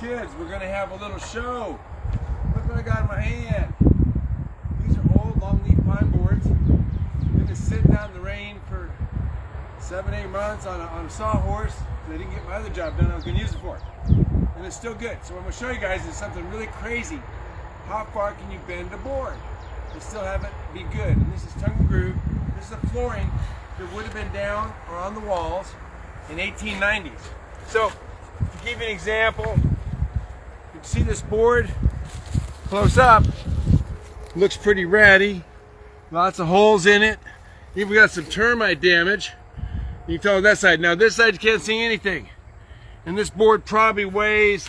kids, we're gonna have a little show. Look what I got in my hand. These are old longleaf pine boards. They've been sitting out in the rain for seven, eight months on a, on a sawhorse. I didn't get my other job done I was gonna use it for. And it's still good. So what I'm gonna show you guys is something really crazy. How far can you bend a board and still have it be good? And this is tongue and groove. This is the flooring that would have been down or on the walls in 1890s. So, to give you an example, can see this board close up. Looks pretty ratty. Lots of holes in it. Even got some termite damage. You can tell on that side. Now this side you can't see anything. And this board probably weighs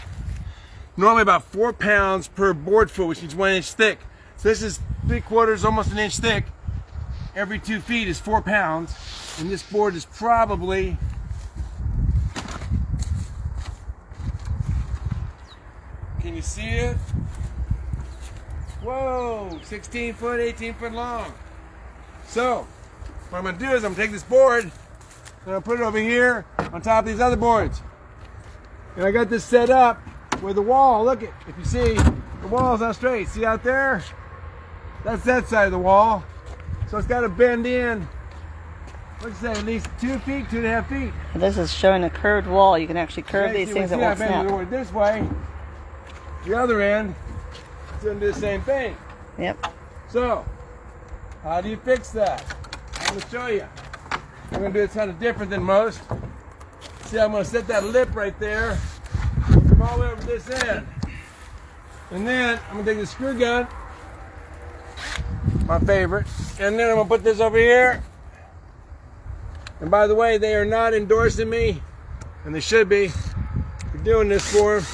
normally about four pounds per board foot, which means one inch thick. So this is three quarters, almost an inch thick. Every two feet is four pounds. And this board is probably Can you see it? Whoa, 16 foot, 18 foot long. So, what I'm gonna do is I'm gonna take this board and I'm gonna put it over here on top of these other boards. And I got this set up with the wall. Look at, if you see, the wall's not straight. See out there? That's that side of the wall. So it's got to bend in. You say? At least two feet, two and a half feet. This is showing a curved wall. You can actually curve Okay, these see, things see, that I won't bend the board this way. The other end, it's gonna do the same thing. Yep. So, how do you fix that? I'm gonna show you. I'm gonna do it kind of different than most. See, I'm gonna set that lip right there, come all the way over this end. And then I'm gonna take the screw gun, my favorite, and then I'm gonna put this over here. And by the way, they are not endorsing me, and they should be, for doing this for 'em.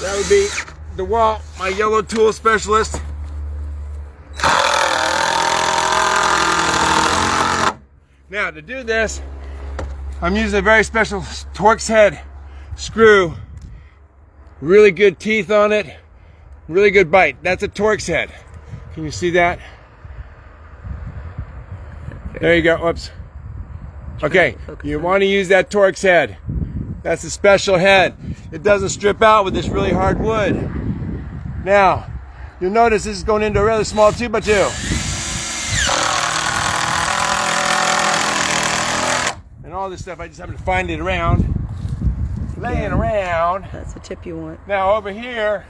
That would be DeWalt, my yellow tool specialist. Now to do this, I'm using a very special Torx head screw. Really good teeth on it. Really good bite. That's a Torx head. Can you see that? There you go. Oops. Okay, you want to use that Torx head. That's a special head. It doesn't strip out with this really hard wood. Now, you'll notice this is going into a rather small 2x2. And all this stuff, I just happen to find it around, laying around. That's the tip you want. Now over here,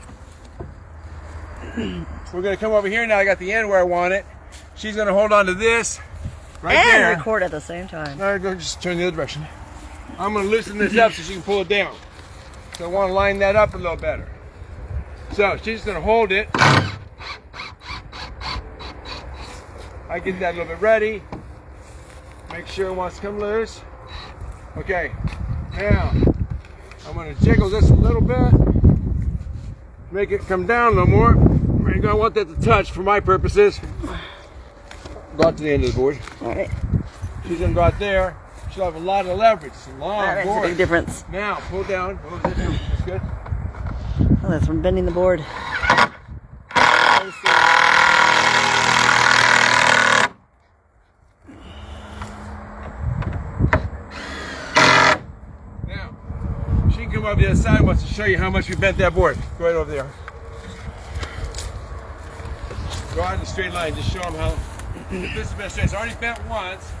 we're gonna come over here now. I got the end where I want it. She's gonna hold on to this right and there. record at the same time. Now go just turn the other direction. I'm gonna loosen this up so she can pull it down. So I want to line that up a little better. So she's gonna hold it. I get that a little bit ready. Make sure it wants to come loose. Okay. Now I'm gonna jiggle this a little bit. Make it come down a little more. Gonna want that to touch for my purposes. Go out to the end of the board. All right. She's gonna go out there. She'll have a lot of leverage. It's a long That makes a board. big difference. Now pull down. Pull down. That's good. Oh, that's from bending the board. Now she can come over the other side. Wants to show you how much we bent that board. Go right over there. Go out in a straight line. Just show them how. This has been straight. It's already bent once.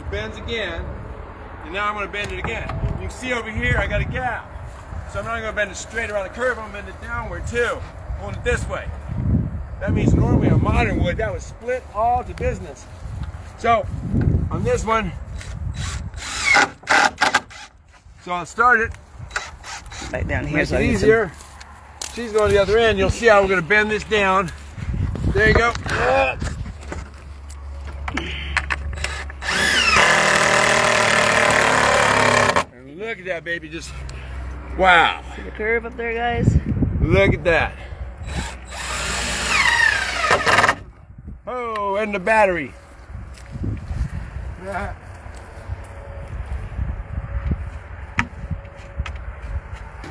It bends again. And now I'm going to bend it again. You can see over here I got a gap. So I'm not going to bend it straight around the curve. I'm going to bend it downward too. Hold it this way. That means normally a modern wood that would split all to business. So on this one, so I'll start it. Right down here. Makes so it easier. She's going to the other end. You'll see how we're going to bend this down. There you go. And look at that baby. Just wow. See the curve up there, guys? Look at that. Oh, and the battery. Yeah.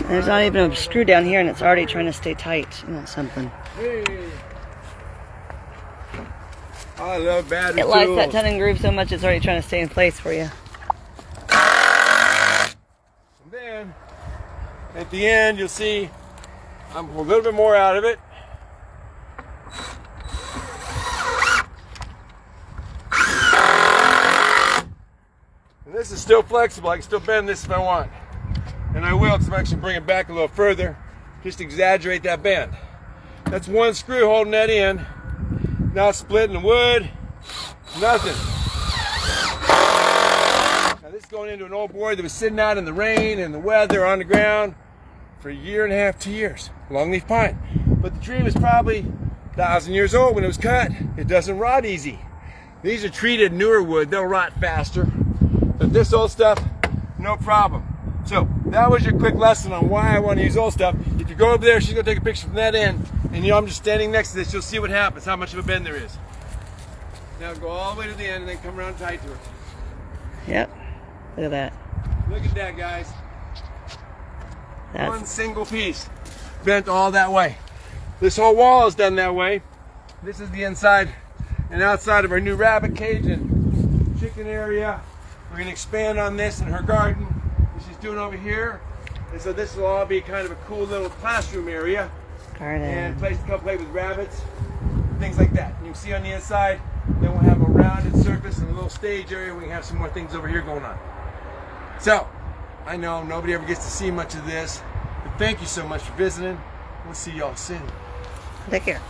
There's not even a screw down here, and it's already trying to stay tight. You know something. Hey. I love battery It likes tools. that and groove so much, it's already trying to stay in place for you. And then at the end, you'll see I'm a little bit more out of it. And this is still flexible. I can still bend this if I want. And I will, because I'm actually bring it back a little further. Just exaggerate that bend. That's one screw holding that in. Not splitting the wood. Nothing. This is going into an old board that was sitting out in the rain and the weather on the ground for a year and a half, two years. Longleaf pine. But the tree was probably a thousand years old when it was cut. It doesn't rot easy. These are treated newer wood. They'll rot faster. But this old stuff, no problem. So that was your quick lesson on why I want to use old stuff. If you go over there, she's gonna take a picture from that end, and you know I'm just standing next to this. You'll see what happens, how much of a bend there is. Now go all the way to the end and then come around tight to it. Yep. Look at that. Look at that, guys. One single piece bent all that way. This whole wall is done that way. This is the inside and outside of our new rabbit cage and chicken area. We're gonna expand on this in her garden that she's doing over here. And so this will all be kind of a cool little classroom area and garden. place to come play with rabbits, things like that. And you can see on the inside, then we'll have a rounded surface and a little stage area. We can have some more things over here going on. So, I know nobody ever gets to see much of this, but thank you so much for visiting. We'll see y'all soon. Take care.